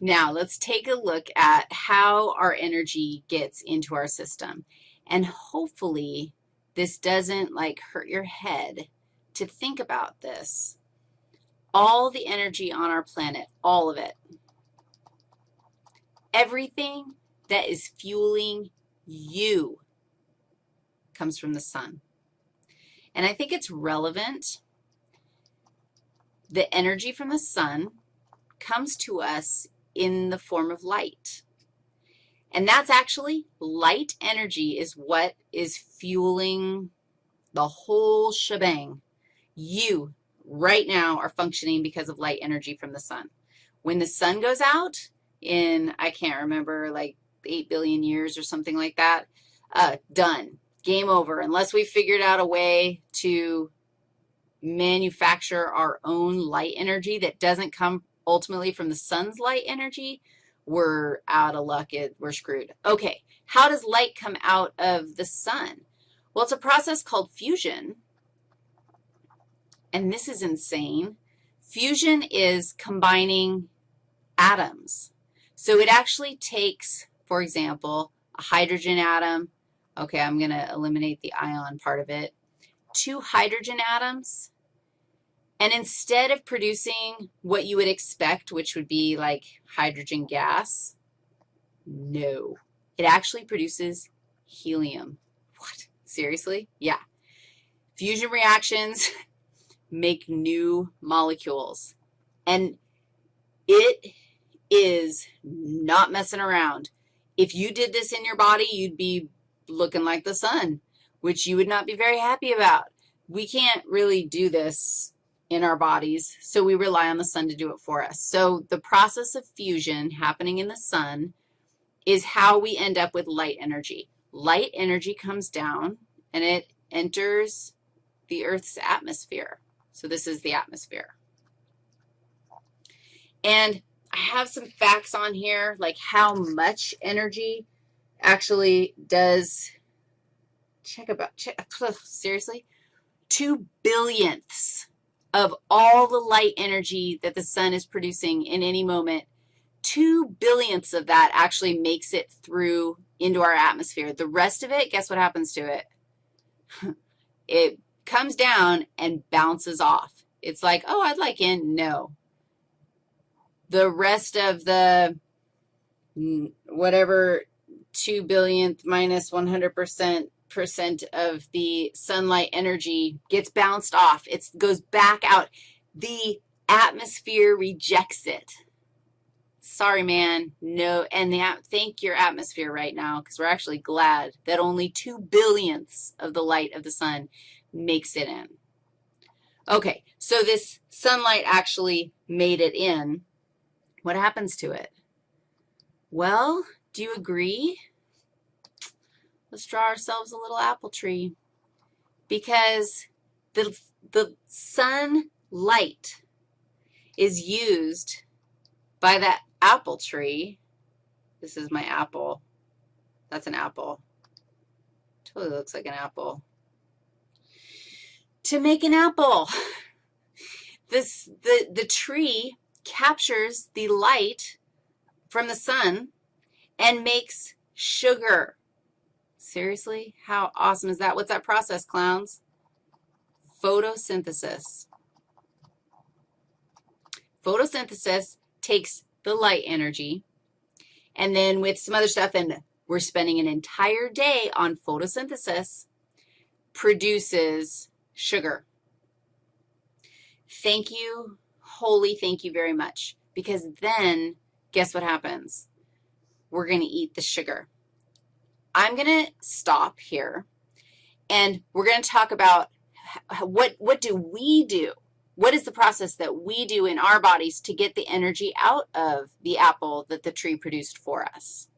Now, let's take a look at how our energy gets into our system. And hopefully this doesn't, like, hurt your head to think about this. All the energy on our planet, all of it, everything that is fueling you comes from the sun. And I think it's relevant. The energy from the sun comes to us in the form of light. And that's actually light energy is what is fueling the whole shebang. You right now are functioning because of light energy from the sun. When the sun goes out in, I can't remember, like 8 billion years or something like that, uh, done, game over, unless we figured out a way to manufacture our own light energy that doesn't come ultimately from the sun's light energy, we're out of luck. It, we're screwed. Okay, how does light come out of the sun? Well, it's a process called fusion, and this is insane. Fusion is combining atoms. So it actually takes, for example, a hydrogen atom. Okay, I'm going to eliminate the ion part of it. Two hydrogen atoms and instead of producing what you would expect, which would be like hydrogen gas, no. It actually produces helium. What? Seriously? Yeah. Fusion reactions make new molecules. And it is not messing around. If you did this in your body, you'd be looking like the sun, which you would not be very happy about. We can't really do this in our bodies, so we rely on the sun to do it for us. So the process of fusion happening in the sun is how we end up with light energy. Light energy comes down, and it enters the Earth's atmosphere. So this is the atmosphere. And I have some facts on here, like how much energy actually does, check about, check, seriously, two billionths of all the light energy that the sun is producing in any moment, two billionths of that actually makes it through into our atmosphere. The rest of it, guess what happens to it? it comes down and bounces off. It's like, oh, I'd like in. No. The rest of the whatever 2 billionth minus minus 100 percent of the sunlight energy gets bounced off. It goes back out. The atmosphere rejects it. Sorry, man, no, and the, thank your atmosphere right now because we're actually glad that only two billionths of the light of the sun makes it in. Okay, so this sunlight actually made it in. What happens to it? Well, do you agree? Let's draw ourselves a little apple tree because the, the sunlight is used by that apple tree. This is my apple. That's an apple. Totally looks like an apple. To make an apple, this, the, the tree captures the light from the sun and makes sugar. Seriously? How awesome is that? What's that process, clowns? Photosynthesis. Photosynthesis takes the light energy, and then with some other stuff, and we're spending an entire day on photosynthesis, produces sugar. Thank you, holy thank you very much, because then guess what happens? We're going to eat the sugar. I'm going to stop here, and we're going to talk about what, what do we do? What is the process that we do in our bodies to get the energy out of the apple that the tree produced for us?